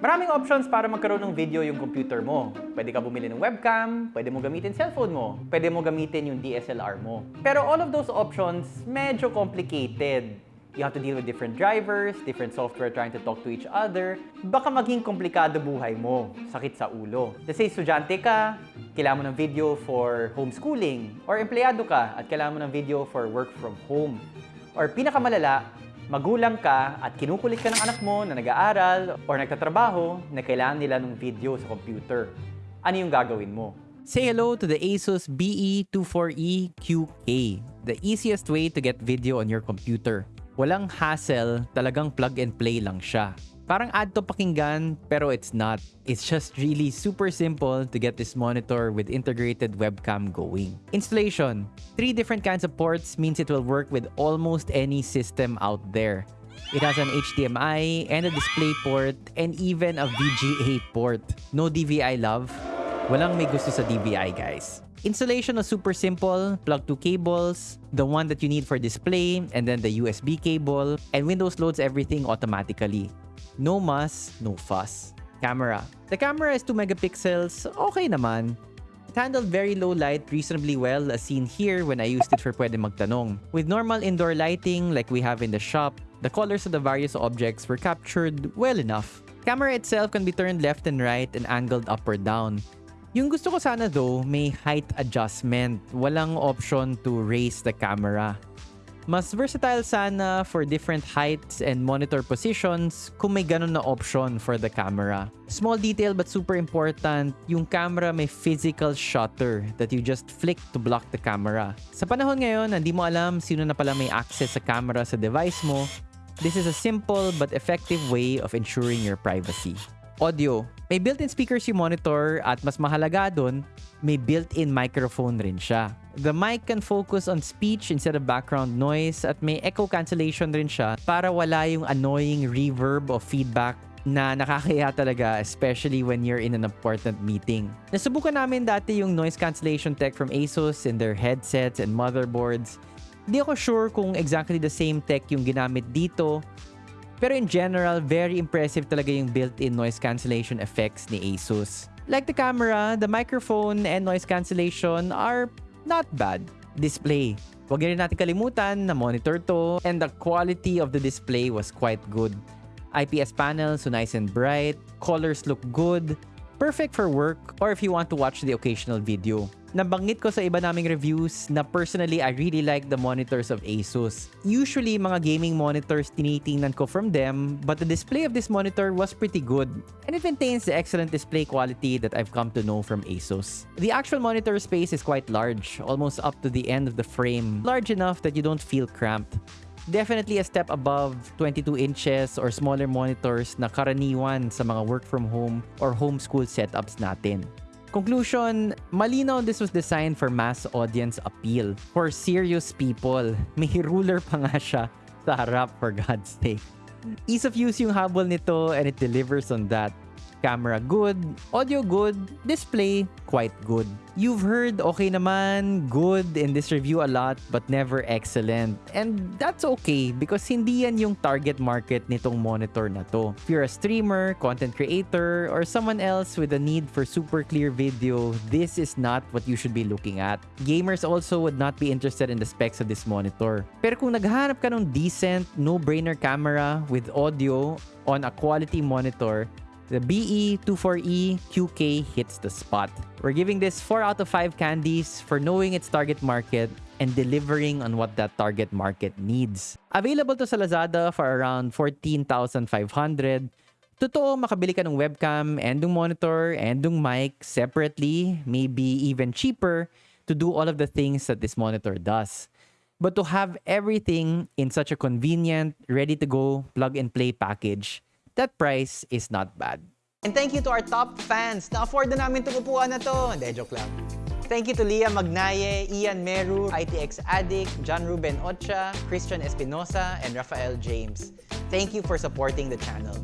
Maraming options para magkaroon ng video yung computer mo. Pwede ka bumili ng webcam, pwede mo gamitin cellphone mo, pwede mo gamitin yung DSLR mo. Pero all of those options, medyo complicated. You have to deal with different drivers, different software trying to talk to each other. Baka maging komplikado buhay mo, sakit sa ulo. Let's say, estudyante ka, kailangan mo ng video for homeschooling. Or empleyado ka at kailangan mo ng video for work from home. Or pinakamalala, magulang ka at kinukulit ka ng anak mo na nag-aaral or nagtatrabaho na kailangan nila ng video sa computer. Ano yung gagawin mo? Say hello to the Asus E BE24E QK, the easiest way to get video on your computer. Walang hassle, talagang plug and play lang siya. Parang add to pakinggan, pero it's not. It's just really super simple to get this monitor with integrated webcam going. Installation. Three different kinds of ports means it will work with almost any system out there. It has an HDMI and a display port and even a VGA port. No DVI love? Walang may gusto sa DVI guys. Installation was super simple. Plug two cables, the one that you need for display, and then the USB cable, and Windows loads everything automatically. No muss, no fuss. Camera. The camera is 2 megapixels. Okay naman. It handled very low light reasonably well as seen here when I used it for Pwede Magtanong. With normal indoor lighting like we have in the shop, the colors of the various objects were captured well enough. Camera itself can be turned left and right and angled up or down. Yung gusto ko sana though, may height adjustment. Walang option to raise the camera. Mas versatile sana for different heights and monitor positions kung may ganun na option for the camera. Small detail but super important, yung camera may physical shutter that you just flick to block the camera. Sa panahon ngayon, hindi mo alam sino na pala may access sa camera sa device mo, this is a simple but effective way of ensuring your privacy. Audio. May built-in speakers yung monitor at mas mahalaga dun, may built-in microphone rin siya. The mic can focus on speech instead of background noise at may echo cancellation rin siya para wala yung annoying reverb of feedback na nakakaya talaga especially when you're in an important meeting. Nasubukan namin dati yung noise cancellation tech from Asus in their headsets and motherboards. Hindi ako sure kung exactly the same tech yung ginamit dito pero in general, very impressive talaga yung built-in noise cancellation effects ni Asus. Like the camera, the microphone and noise cancellation are not bad. Display. Huwag rin natin kalimutan na monitor to and the quality of the display was quite good. IPS panel, so nice and bright. Colors look good. Perfect for work or if you want to watch the occasional video. Nabanggit ko sa iba naming reviews na personally I really like the monitors of Asus. Usually mga gaming monitors tinitingnan ko from them but the display of this monitor was pretty good and it maintains the excellent display quality that I've come to know from Asus. The actual monitor space is quite large, almost up to the end of the frame, large enough that you don't feel cramped. Definitely a step above 22 inches or smaller monitors na karaniwan sa mga work from home or homeschool setups natin. Conclusion, malinaw this was designed for mass audience appeal. For serious people. May ruler pa nga siya sa harap for God's sake. Ease of use yung habol nito and it delivers on that. Camera good, audio good, display quite good. You've heard okay naman, good in this review a lot but never excellent. And that's okay because hindi yan yung target market nitong monitor na to. If you're a streamer, content creator, or someone else with a need for super clear video, this is not what you should be looking at. Gamers also would not be interested in the specs of this monitor. Pero kung naghahanap ka ng decent, no-brainer camera with audio on a quality monitor, the E BE24E QK hits the spot. We're giving this 4 out of 5 candies for knowing its target market and delivering on what that target market needs. Available to sa Lazada for around 14,500. Totoo, makabili ka ng webcam and ng monitor and ng mic separately, maybe even cheaper to do all of the things that this monitor does. But to have everything in such a convenient, ready-to-go plug-and-play package, that price is not bad. And thank you to our top fans. Na-afford na namin itong upuan na to. Hindi, joke lang. Thank you to Leah Magnaye, Ian Meru, ITX Addict, John Ruben Ocha, Christian Espinosa, and Rafael James. Thank you for supporting the channel.